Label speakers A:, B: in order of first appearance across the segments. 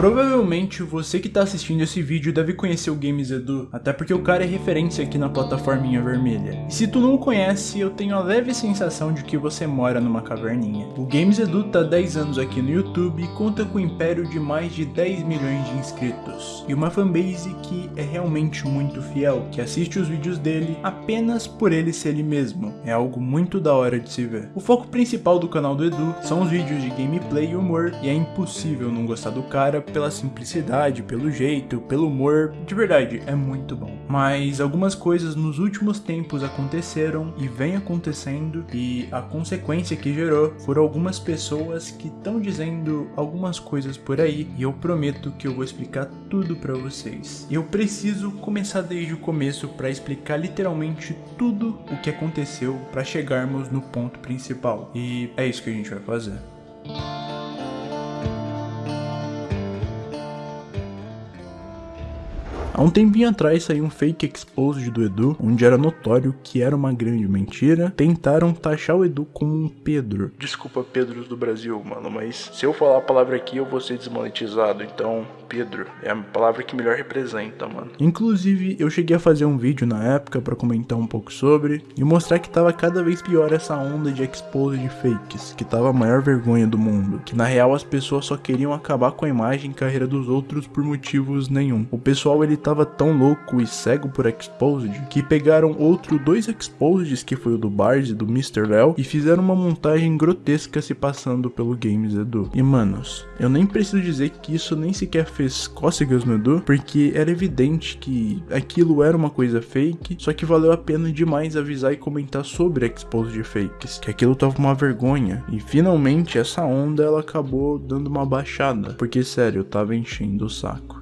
A: Provavelmente você que tá assistindo esse vídeo deve conhecer o Games Edu, até porque o cara é referência aqui na plataforminha vermelha. E se tu não o conhece, eu tenho a leve sensação de que você mora numa caverninha. O Games Edu tá 10 anos aqui no YouTube e conta com um império de mais de 10 milhões de inscritos. E uma fanbase que é realmente muito fiel, que assiste os vídeos dele apenas por ele ser ele mesmo. É algo muito da hora de se ver. O foco principal do canal do Edu são os vídeos de gameplay e humor, e é impossível não gostar do cara pela simplicidade, pelo jeito, pelo humor, de verdade, é muito bom. Mas algumas coisas nos últimos tempos aconteceram e vem acontecendo e a consequência que gerou foram algumas pessoas que estão dizendo algumas coisas por aí e eu prometo que eu vou explicar tudo para vocês. Eu preciso começar desde o começo para explicar literalmente tudo o que aconteceu para chegarmos no ponto principal. E é isso que a gente vai fazer. Há um tempinho atrás saiu um fake exposed do Edu, onde era notório que era uma grande mentira. Tentaram taxar o Edu como um Pedro. Desculpa, Pedros do Brasil, mano, mas se eu falar a palavra aqui eu vou ser desmonetizado, então Pedro é a palavra que melhor representa, mano. Inclusive, eu cheguei a fazer um vídeo na época para comentar um pouco sobre e mostrar que tava cada vez pior essa onda de exposed fakes, que tava a maior vergonha do mundo, que na real as pessoas só queriam acabar com a imagem e carreira dos outros por motivos nenhum. O pessoal ele tava tão louco e cego por Exposed que pegaram outro dois Exposeds, que foi o do Bars e do Mr. Léo, e fizeram uma montagem grotesca se passando pelo Games Edu. E manos, eu nem preciso dizer que isso nem sequer fez cócegas no Edu, porque era evidente que aquilo era uma coisa fake, só que valeu a pena demais avisar e comentar sobre Exposed Fakes, que aquilo tava uma vergonha. E finalmente essa onda ela acabou dando uma baixada, porque sério, eu tava enchendo o saco.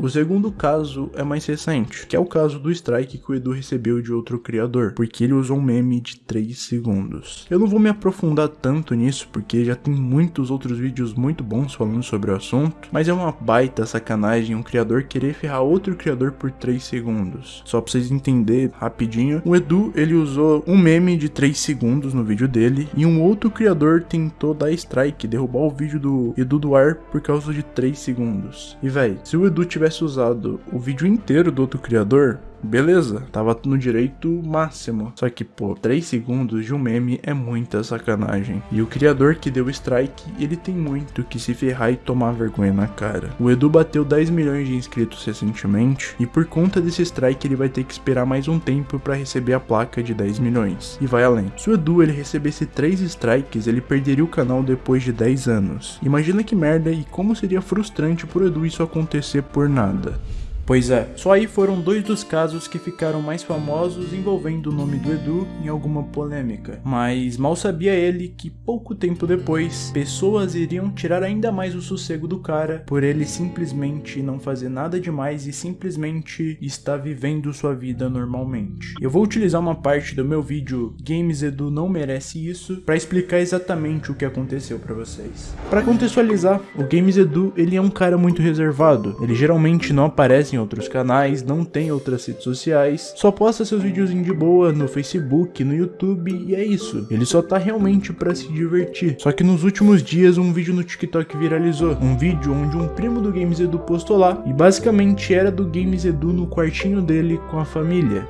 A: O segundo caso é mais recente, que é o caso do strike que o Edu recebeu de outro criador, porque ele usou um meme de 3 segundos. Eu não vou me aprofundar tanto nisso, porque já tem muitos outros vídeos muito bons falando sobre o assunto, mas é uma baita sacanagem um criador querer ferrar outro criador por 3 segundos. Só pra vocês entenderem rapidinho, o Edu ele usou um meme de 3 segundos no vídeo dele, e um outro criador tentou dar strike, derrubar o vídeo do Edu do ar por causa de 3 segundos. E véi, se o Edu tivesse tivesse usado o vídeo inteiro do outro criador, beleza, tava no direito máximo. Só que, pô, 3 segundos de um meme é muita sacanagem. E o criador que deu strike, ele tem muito que se ferrar e tomar vergonha na cara. O Edu bateu 10 milhões de inscritos recentemente, e por conta desse strike ele vai ter que esperar mais um tempo para receber a placa de 10 milhões. E vai além. Se o Edu ele recebesse 3 strikes, ele perderia o canal depois de 10 anos. Imagina que merda e como seria frustrante pro Edu isso acontecer por nada. Pois é, só aí foram dois dos casos que ficaram mais famosos envolvendo o nome do Edu em alguma polêmica. Mas mal sabia ele que pouco tempo depois, pessoas iriam tirar ainda mais o sossego do cara por ele simplesmente não fazer nada demais e simplesmente estar vivendo sua vida normalmente. Eu vou utilizar uma parte do meu vídeo Games Edu não merece isso para explicar exatamente o que aconteceu para vocês. Para contextualizar, o Games Edu ele é um cara muito reservado, ele geralmente não aparece em outros canais, não tem outras redes sociais, só posta seus videozinhos de boa no Facebook, no YouTube e é isso. Ele só tá realmente para se divertir. Só que nos últimos dias um vídeo no TikTok viralizou, um vídeo onde um primo do Games Edu postou lá e basicamente era do Games Edu no quartinho dele com a família.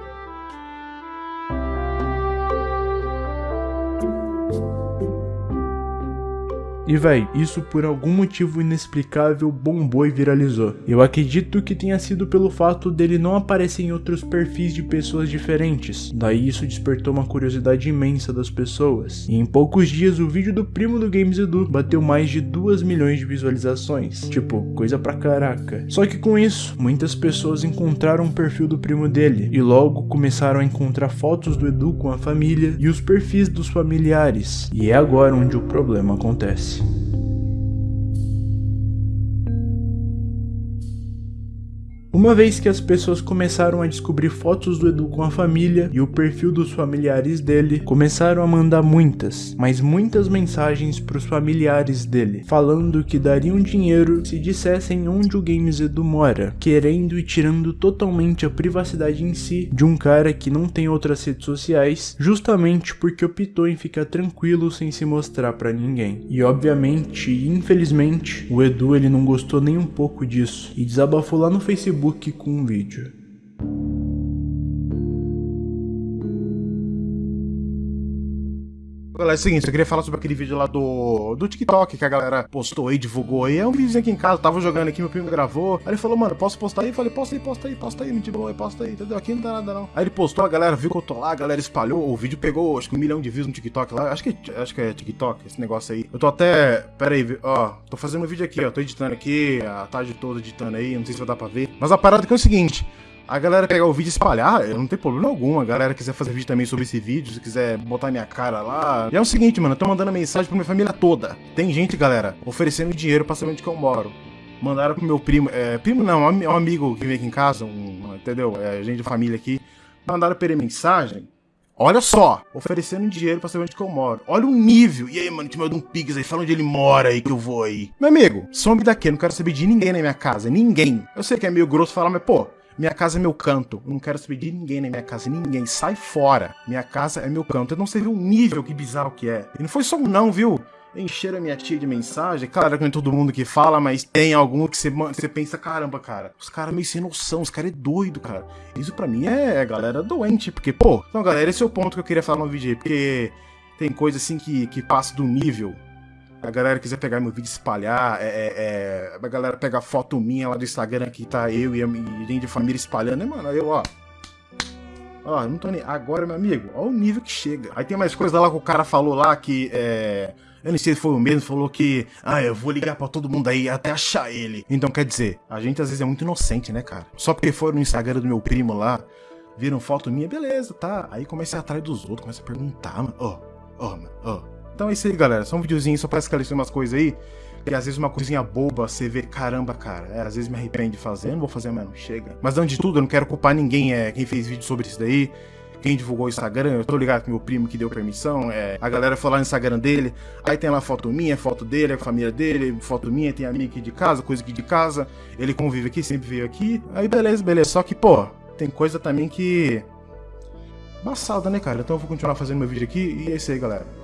A: E véi, isso por algum motivo inexplicável bombou e viralizou. Eu acredito que tenha sido pelo fato dele não aparecer em outros perfis de pessoas diferentes. Daí isso despertou uma curiosidade imensa das pessoas. E em poucos dias o vídeo do primo do Games Edu bateu mais de 2 milhões de visualizações. Tipo, coisa pra caraca. Só que com isso, muitas pessoas encontraram o perfil do primo dele e logo começaram a encontrar fotos do Edu com a família e os perfis dos familiares. E é agora onde o problema acontece. O Uma vez que as pessoas começaram a descobrir fotos do Edu com a família e o perfil dos familiares dele, começaram a mandar muitas, mas muitas mensagens para os familiares dele, falando que dariam dinheiro se dissessem onde o Games Edu mora, querendo e tirando totalmente a privacidade em si de um cara que não tem outras redes sociais, justamente porque optou em ficar tranquilo sem se mostrar para ninguém. E obviamente, infelizmente, o Edu ele não gostou nem um pouco disso e desabafou lá no Facebook com um vídeo.
B: Galera, é o seguinte, eu queria falar sobre aquele vídeo lá do, do TikTok que a galera postou aí, divulgou aí. É um vídeo aqui em casa, tava jogando aqui, meu primo gravou. Aí ele falou, mano, posso postar aí? Eu falei, posta aí, posta aí, posta aí, mentira, boa, posta aí, entendeu? Aqui não dá nada não. Aí ele postou, a galera viu que eu tô lá, a galera espalhou, o vídeo pegou acho que um milhão de views no TikTok lá. Acho que, acho que é TikTok, esse negócio aí. Eu tô até. Pera aí, ó, tô fazendo um vídeo aqui, ó. Tô editando aqui, a tarde toda editando aí, não sei se vai dar pra ver. Mas a parada que é o seguinte a galera pegar o vídeo e espalhar, não tem problema algum. A galera quiser fazer vídeo também sobre esse vídeo, se quiser botar minha cara lá. E é o seguinte, mano, eu tô mandando mensagem pra minha família toda. Tem gente, galera, oferecendo dinheiro pra saber onde que eu moro. Mandaram pro meu primo, é, primo não, um amigo que vem aqui em casa, um, entendeu? É, gente de família aqui. Mandaram pra ele mensagem. Olha só, oferecendo dinheiro pra saber onde que eu moro. Olha o nível. E aí, mano, te manda um pix aí, fala onde ele mora aí que eu vou aí. Meu amigo, some daqui, eu não quero saber de ninguém na minha casa, ninguém. Eu sei que é meio grosso falar, mas pô, minha casa é meu canto. Eu não quero saber de ninguém na minha casa. Ninguém. Sai fora. Minha casa é meu canto. Eu não sei o nível que bizarro que é. E não foi só um não, viu? Encheram a minha tia de mensagem. Claro que não é todo mundo que fala, mas tem algum que você, você pensa, caramba, cara. Os caras meio sem noção, os caras é doido, cara. Isso pra mim é galera doente, porque, pô. Então, galera, esse é o ponto que eu queria falar no vídeo porque tem coisa assim que, que passa do nível a galera quiser pegar meu vídeo e espalhar, é, é, é, a galera pegar foto minha lá do Instagram que tá eu e a gente de família espalhando, né, mano? Eu, ó. Ó, não tô nem. Agora, meu amigo, ó o nível que chega. Aí tem mais coisa lá que o cara falou lá que é. Eu não sei se foi o mesmo, falou que, ah, eu vou ligar para todo mundo aí até achar ele. Então, quer dizer, a gente às vezes é muito inocente, né, cara? Só porque foram no Instagram do meu primo lá, viram foto minha, beleza, tá. Aí comecei atrás dos outros, comecei a perguntar, mano, ó, ó, mano, ó. Então é isso aí, galera. Só um videozinho só pra esclarecer umas coisas aí. E às vezes uma coisinha boba, você vê, caramba, cara, é, às vezes me arrepende de fazer, não vou fazer mesmo, chega. Mas antes de tudo, eu não quero culpar ninguém, é, quem fez vídeo sobre isso daí, quem divulgou o Instagram, eu tô ligado com meu primo que deu permissão, é, a galera foi lá no Instagram dele, aí tem lá foto minha, foto dele, a família dele, foto minha, tem a minha aqui de casa, coisa aqui de casa, ele convive aqui, sempre veio aqui, aí beleza, beleza, só que, pô, tem coisa também que... Embaçada, né, cara? Então eu vou continuar fazendo meu vídeo aqui, e é isso aí, galera.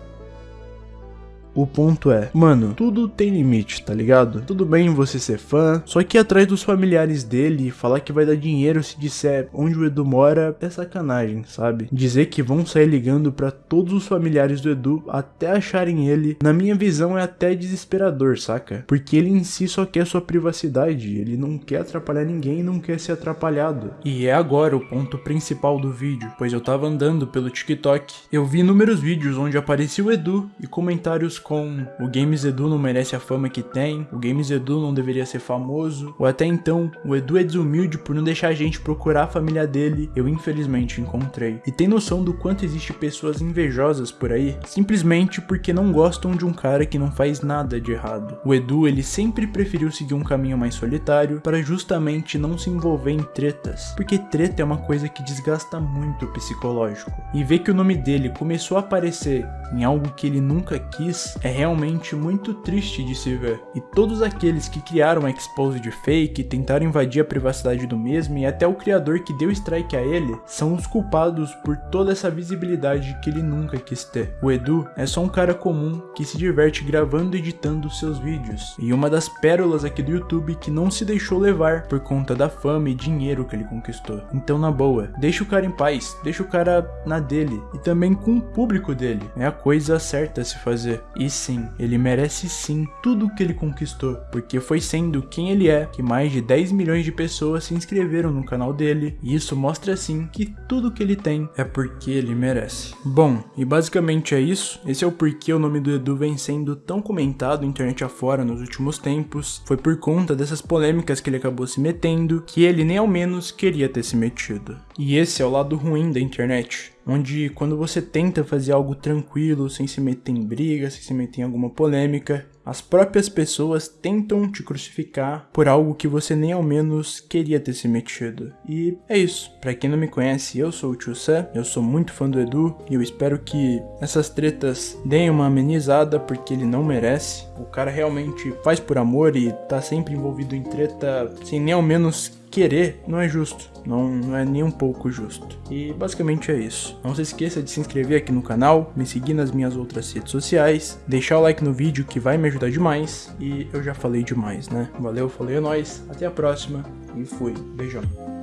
A: O ponto é, mano, tudo tem limite, tá ligado? Tudo bem você ser fã, só que ir atrás dos familiares dele e falar que vai dar dinheiro se disser onde o Edu mora é sacanagem, sabe? Dizer que vão sair ligando para todos os familiares do Edu até acharem ele, na minha visão é até desesperador, saca? Porque ele em si só quer sua privacidade, ele não quer atrapalhar ninguém não quer ser atrapalhado. E é agora o ponto principal do vídeo, pois eu tava andando pelo TikTok, eu vi inúmeros vídeos onde aparecia o Edu e comentários com o Games Edu não merece a fama que tem, o Games Edu não deveria ser famoso, ou até então, o Edu é desumilde por não deixar a gente procurar a família dele, eu infelizmente encontrei. E tem noção do quanto existe pessoas invejosas por aí, simplesmente porque não gostam de um cara que não faz nada de errado. O Edu, ele sempre preferiu seguir um caminho mais solitário para justamente não se envolver em tretas, porque treta é uma coisa que desgasta muito o psicológico. E ver que o nome dele começou a aparecer em algo que ele nunca quis, é realmente muito triste de se ver. E todos aqueles que criaram a Exposed Fake, tentaram invadir a privacidade do mesmo e até o criador que deu strike a ele, são os culpados por toda essa visibilidade que ele nunca quis ter. O Edu é só um cara comum que se diverte gravando e editando seus vídeos, e uma das pérolas aqui do YouTube que não se deixou levar por conta da fama e dinheiro que ele conquistou. Então na boa, deixa o cara em paz, deixa o cara na dele, e também com o público dele, é a coisa certa a se fazer. E e sim, ele merece sim tudo o que ele conquistou, porque foi sendo quem ele é que mais de 10 milhões de pessoas se inscreveram no canal dele, e isso mostra sim que tudo que ele tem é porque ele merece. Bom, e basicamente é isso, esse é o porquê o nome do Edu vem sendo tão comentado internet afora nos últimos tempos, foi por conta dessas polêmicas que ele acabou se metendo, que ele nem ao menos queria ter se metido. E esse é o lado ruim da internet, onde quando você tenta fazer algo tranquilo, sem se meter em briga, sem se meter em alguma polêmica, as próprias pessoas tentam te crucificar por algo que você nem ao menos queria ter se metido. E é isso. Para quem não me conhece, eu sou o Tio Sam, eu sou muito fã do Edu e eu espero que essas tretas deem uma amenizada porque ele não merece. O cara realmente faz por amor e tá sempre envolvido em treta sem nem ao menos querer não é justo, não, não é nem um pouco justo. E basicamente é isso. Não se esqueça de se inscrever aqui no canal, me seguir nas minhas outras redes sociais, deixar o like no vídeo que vai me ajudar demais. E eu já falei demais, né? Valeu, falei, é nóis, até a próxima e fui. Beijão.